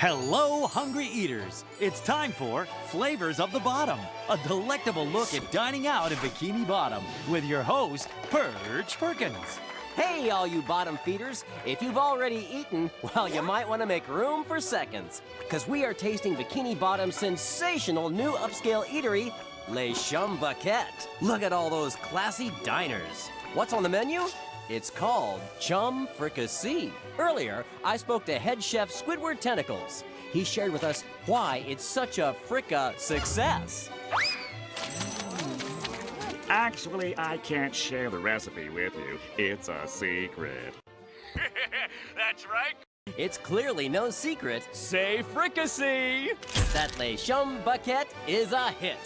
Hello, hungry eaters. It's time for Flavors of the Bottom, a delectable look at dining out in Bikini Bottom with your host, Perch Perkins. Hey, all you bottom feeders. If you've already eaten, well, you might want to make room for seconds. Because we are tasting Bikini Bottom's sensational new upscale eatery, Les Chum Baquette. Look at all those classy diners. What's on the menu? It's called Chum Fricassee. Earlier, I spoke to head chef Squidward Tentacles. He shared with us why it's such a fricka success. Actually, I can't share the recipe with you. It's a secret. That's right. It's clearly no secret Say fricassee. that Le Chum Baquette is a hit.